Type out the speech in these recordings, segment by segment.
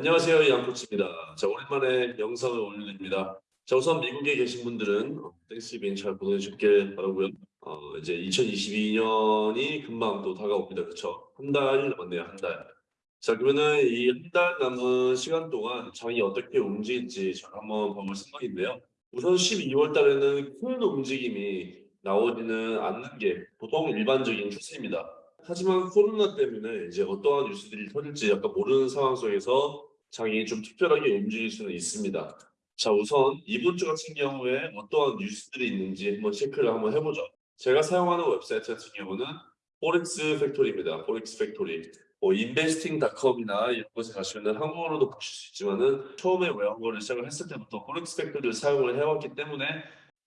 안녕하세요. 양코치입니다. 자, 오랜만에 영상을 올려드립니다. 자, 우선 미국에 계신 분들은 땡스기빙 잘 보내주길 바라고요. 어, 이제 2022년이 금방 또 다가옵니다. 그렇죠? 한달 남았네요. 한 달. 자, 그러면은 이 한 달 남은 시간 동안 장이 어떻게 움직일지 제가 한번 봐볼 생각인데요. 우선 12월 달에는 큰 움직임이 나오지는 않는 게 보통 일반적인 추세입니다. 하지만 코로나 때문에 이제 어떠한 뉴스들이 터질지 약간 모르는 상황 속에서 장이 좀 특별하게 움직일 수는 있습니다. 자, 우선 이번 주 같은 경우에 어떠한 뉴스들이 있는지 한번 체크를 한번 해보죠. 제가 사용하는 웹사이트 같은 경우는 Forex Factory입니다. Forex Factory. 뭐 investing.com이나 이런 곳에 가시면 한국어로도 보실 수 있지만은 처음에 외국어를 시작을 했을 때부터 Forex Factory를 사용을 해왔기 때문에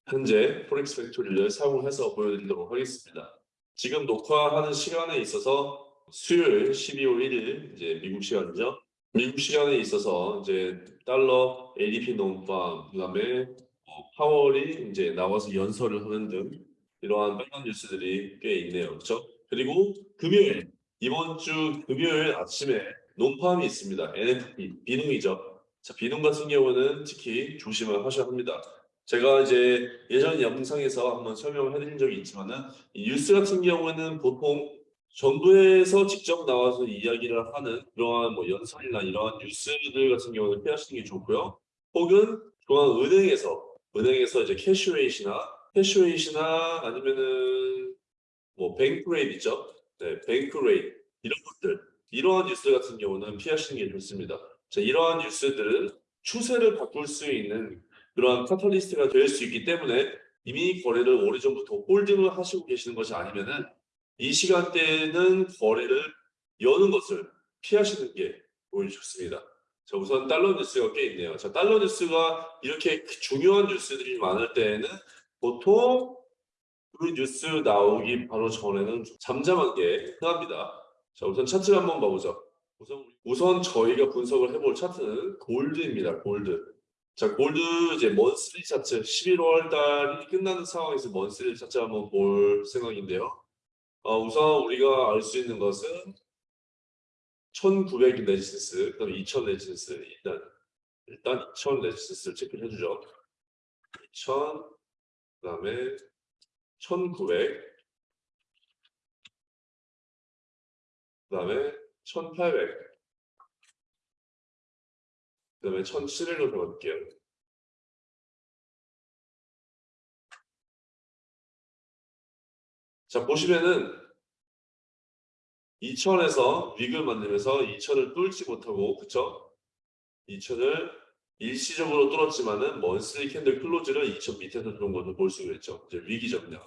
현재 Forex Factory를 사용해서 보여드리도록 하겠습니다. 지금 녹화하는 시간에 있어서 수요일 12월 1일 이제 미국 시간이죠. 미국 시간에 있어서 이제 달러 ADP 논방 그다음에 어, 파월이 이제 나와서 연설을 하는 등 이러한 빨간 뉴스들이 꽤 있네요. 그렇죠? 그리고 금요일 이번 주 금요일 아침에 논팜이 있습니다. NFP 비농이죠. 자, 비농 같은 경우는 특히 조심을 하셔야 합니다. 제가 이제 예전 영상에서 한번 설명을 해드린 적이 있지만은 이 뉴스 같은 경우에는 보통 정부에서 직접 나와서 이야기를 하는 그러한 뭐 연설이나 이러한 뉴스들 같은 경우는 피하시는 게 좋고요. 혹은 중앙 은행에서 은행에서 이제 캐시웨이시나 캐시웨이시나 아니면은 뭐 bank rate 있죠. 네, bank rate 이런 것들 이러한 뉴스 같은 경우는 피하시는 게 좋습니다. 자, 이러한 뉴스들은 추세를 바꿀 수 있는 그러한 카탈리스트가 될 수 있기 때문에 이미 거래를 오래전부터 홀딩을 하시고 계시는 것이 아니면은 이 시간대에는 거래를 여는 것을 피하시는 게 오히려 좋습니다. 자, 우선 달러 뉴스가 꽤 있네요. 자, 달러 뉴스가 이렇게 중요한 뉴스들이 많을 때에는 보통 그 뉴스 나오기 바로 전에는 좀 잠잠한 게 흔합니다. 자, 우선 차트를 한번 봐보죠. 우선, 우선 저희가 분석을 해볼 차트는 gold입니다. Gold. 자, 골드 이제 monthly 차트 11월 달이 끝나는 상황에서 monthly 차트 한번 볼 생각인데요. 어, 우선 우리가 알 수 있는 것은 1900 resistance, 그다음에 2000 resistance 일단 일단 2000 resistance를 체크해 를 주죠. 2000 그다음에 1900 그다음에 1800 그 다음에 1007일로 들어갈게요. 자, 보시면은 2000에서 윅을 만들면서 2000을 뚫지 못하고, 그쵸? 2000을 일시적으로 뚫었지만은 먼슬리 캔들 클로즈를 2000 밑에서 들어온 것을 볼 수가 있죠. 이제 위기죠, 그냥.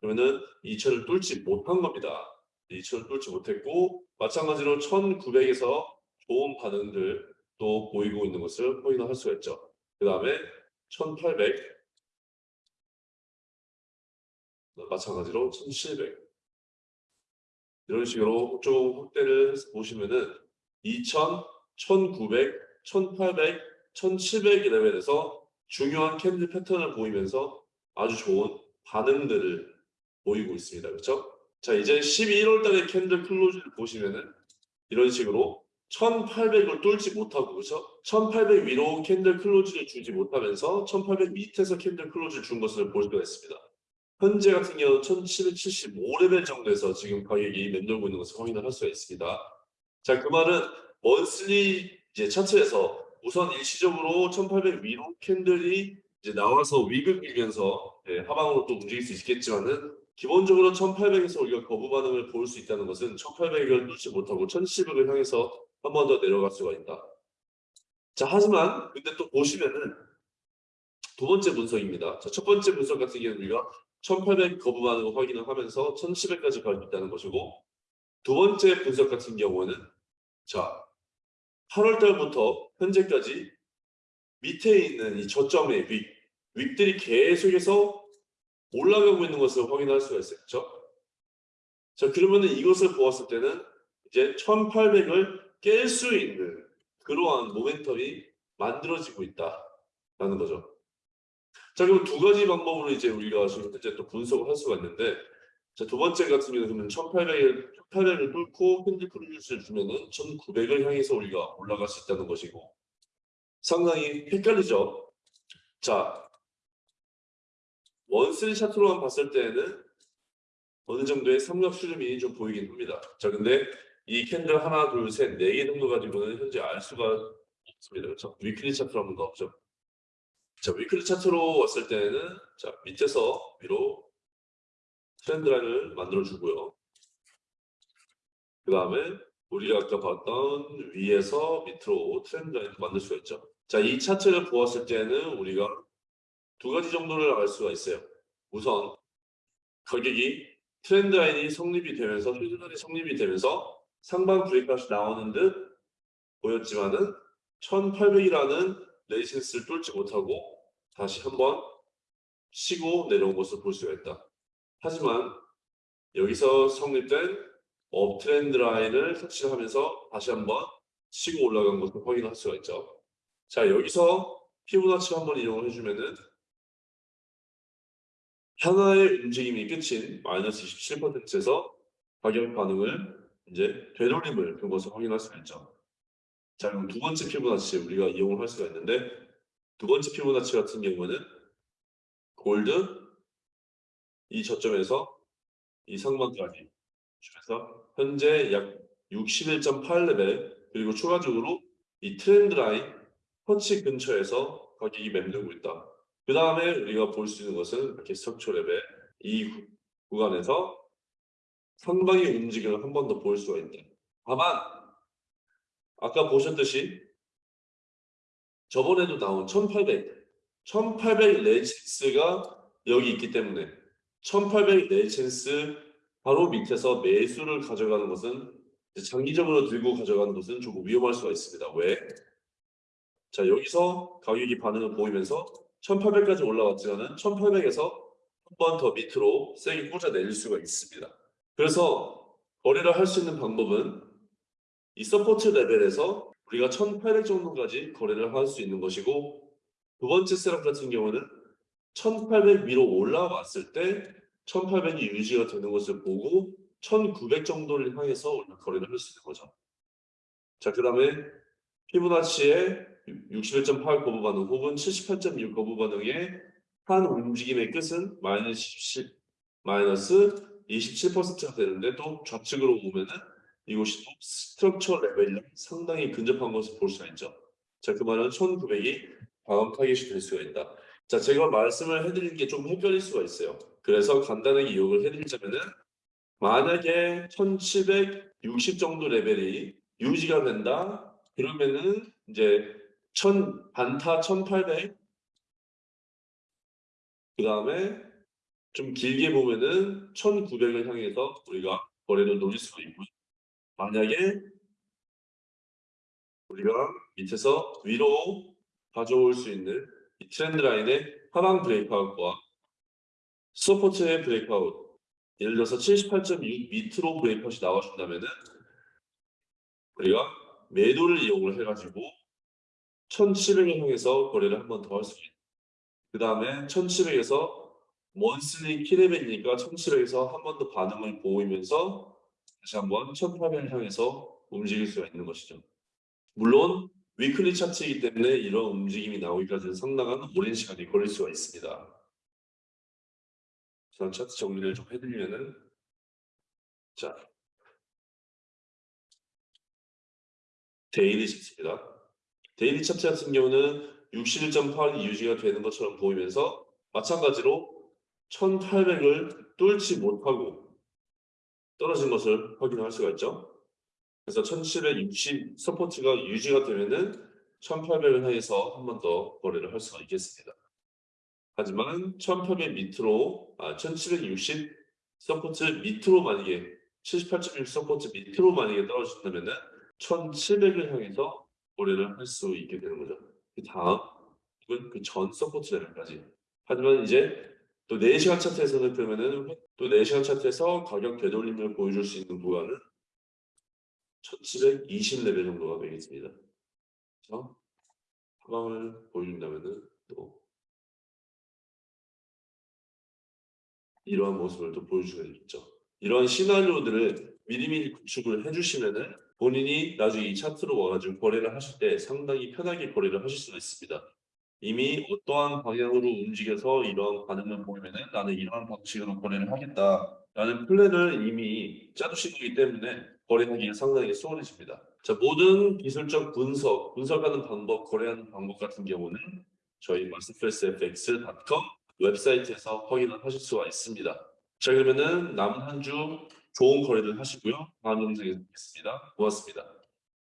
그러면은 2000을 뚫지 못한 겁니다. 2000을 뚫지 못했고, 마찬가지로 1900에서 좋은 반응들, 또 보이고 있는 것을 확인할 수가 있죠. 그 다음에 1800 마찬가지로 1700 이런 식으로 좀 확대를 해서 보시면은 2000, 1900, 1800, 1700 레벨에서 중요한 candle 패턴을 보이면서 아주 좋은 반응들을 보이고 있습니다. 그렇죠? 자 이제 11월 달의 candle close를 보시면은 이런 식으로 1800을 뚫지 못하고 그렇죠? 1800 위로 candle close를 주지 못하면서 1800 밑에서 candle close를 준 것을 볼 수가 있습니다. 현재 같은 경우는 1775레벨 정도에서 지금 가격이 맴돌고 있는 것을 확인을 할 수가 있습니다. 자, 그 말은 먼슬리 이제 차트에서 우선 일시적으로 1800 위로 캔들이 이제 나와서 윅을 밀면서 예, 하방으로 또 움직일 수 있겠지만은 기본적으로 1800에서 우리가 거부 반응을 볼수 있다는 것은 1800을 뚫지 못하고 1700을 향해서 한 번 더 내려갈 수가 있다. 자, 하지만 근데 또 보시면은 두 번째 분석입니다. 자, 첫 번째 분석 같은 경우는 우리가 1800 거부 반응을 확인을 하면서 1700까지 갈 수 있다는 것이고 두 번째 분석 같은 경우는 자, 8월 달부터 현재까지 밑에 있는 이 저점의 윗, 윗들이 계속해서 올라가고 있는 것을 확인할 수가 있어요. 자, 그러면은 이것을 보았을 때는 이제 1800을 깰 수 있는 그러한 모멘텀이 만들어지고 있다라는 거죠. 자, 그럼 두 가지 방법으로 이제 우리가 지금 현재 또 분석을 할 수가 있는데 자, 두 번째 같은 경우는 1800을 1800을 뚫고 candle close를 주면은 1900을 향해서 우리가 올라갈 수 있다는 것이고 상당히 헷갈리죠. 자, monthly 차트로만 봤을 때는 어느 정도의 삼각 수렴이 좀 보이긴 합니다. 자, 근데 이 candle 하나, 둘, 셋, 네 개 정도 가지고는 현재 알 수가 없습니다. 그렇죠? weekly 차트로 한번 넣었죠. 자, weekly 차트로 왔을 때는 자, 밑에서 위로 trend line을 만들어 주고요. 그 다음에 우리가 아까 봤던 위에서 밑으로 trend line을 만들 수가 있죠. 자, 이 차트를 보았을 때는 우리가 두 가지 정도를 알 수가 있어요. 우선 가격이 trend line이 성립이 되면서 휴전날이 성립이 되면서 상방 breakout이 나오는 듯 보였지만은 1800이라는 resistance를 뚫지 못하고 다시 한번 치고 내려온 것을 볼 수가 있다. 하지만 여기서 성립된 업트렌드 라인을 터치하면서 다시 한번 치고 올라간 것을 확인할 수가 있죠. 자 여기서 피부나치 한번 이용을 해주면은 하나의 움직임이 끝인 마이너스 27%에서 가격 반응을 이제 되돌림을 그것을 확인할 수가 있죠. 자 그럼 두 번째 피보나치 우리가 이용을 할 수가 있는데 두 번째 피보나치 같은 경우는 골드 이 저점에서 이 상방까지 그래서 현재 약 61.8레벨 그리고 추가적으로 이 trend line 터치 근처에서 가격이 맴돌고 있다. 그 다음에 우리가 볼 수 있는 것은 이렇게 structure 레벨 이 구- 구간에서 상방의 움직임을 한 번 더 볼 수가 있다. 다만 아까 보셨듯이 저번에도 나온 1800 1800 레지스가 여기 있기 때문에 1800 레지스 바로 밑에서 매수를 가져가는 것은 장기적으로 들고 가져가는 것은 조금 위험할 수가 있습니다. 왜? 자 여기서 가격이 반응을 보이면서 1800까지 올라왔지만은 1800에서 한 번 더 밑으로 세게 꽂아 내릴 수가 있습니다. 그래서 거래를 할 수 있는 방법은 이 support 레벨에서 우리가 1800 정도까지 거래를 할 수 있는 것이고 두 번째 세력 같은 경우는 1800 위로 올라왔을 때 1800이 유지가 되는 것을 보고 1900 정도를 향해서 우리가 거래를 할 수 있는 거죠. 자, 그 다음에 피보나치의 61.8 거부 반응 혹은 78.6 거부 반응의 한 움직임의 끝은 마이너스 17, 마이너스 27%가 되는데 또 좌측으로 보면은 이곳이 또 structure 레벨이 상당히 근접한 것을 볼 수가 있죠. 자, 그 말은 1900이 다음 타겟이 될 수가 있다. 자, 제가 말씀을 해드리는 게좀 헷갈릴 수가 있어요. 그래서 간단하게 요약을 해드리자면은 만약에 1760 정도 레벨이 유지가 된다. 그러면은 이제 1000 반타 1800 그 다음에 좀 길게 보면은 1900을 향해서 우리가 거래를 노릴 수가 있고요. 만약에 우리가 밑에서 위로 가져올 수 있는 이 트렌드 라인의 하방 breakout과 support의 breakout 예를 들어서 78.6 밑으로 breakout이 나와준다면 은 우리가 매도를 이용을 해가지고 1700을 향해서 거래를 한 번 더 할 수 있는 그 다음에 1700에서 원슬리 키레벨이니까 1700에서 한 번 더 반응을 보이면서 다시 한번 1800을 향해서 움직일 수가 있는 것이죠. 물론 위클리 차트이기 때문에 이런 움직임이 나오기까지는 상당한 오랜 시간이 걸릴 수가 있습니다. 저는 차트 정리를 좀 해드리면은 자 daily 차트입니다. daily 차트 같은 경우는 61.8이 유지가 되는 것처럼 보이면서 마찬가지로 1800을 뚫지 못하고 떨어진 것을 확인할 수가 있죠. 그래서 1760 support가 유지가 되면은 1800을 향해서 한 번 더 거래를 할 수가 있겠습니다. 하지만 1800 밑으로 아 1760 support 밑으로 만약에 78.6 support 밑으로 만약에 떨어진다면은 1700을 향해서 거래를 할 수 있게 되는 거죠. 그 다음 혹은 그 전 support 레벨까지. 하지만 이제 또 4시간 차트에서는 그러면은 또 4시간 차트에서 가격 되돌림을 보여줄 수 있는 구간은 1720레벨 정도가 되겠습니다. 그래서 하방을 보여준다면은 또 이러한 모습을 또 수가 있죠. 이런 시나리오들을 미리미리 구축을 해주시면은 본인이 나중에 이 차트로 와가지고 거래를 하실 때 상당히 편하게 거래를 하실 수가 있습니다. 이미 어떠한 방향으로 움직여서 이러한 반응을 보이면은 나는 이러한 방식으로 거래를 하겠다라는 플랜을 이미 짜두신 거기 때문에 거래하기가 상당히 수월해집니다. 자, 모든 기술적 분석, 분석하는 방법, 거래하는 방법 같은 경우는 저희 masterclassfx.com 웹사이트에서 확인을 하실 수가 있습니다. 자, 그러면은 남은 한 주 좋은 거래를 하시고요. 다음 영상에서 뵙겠습니다. 고맙습니다.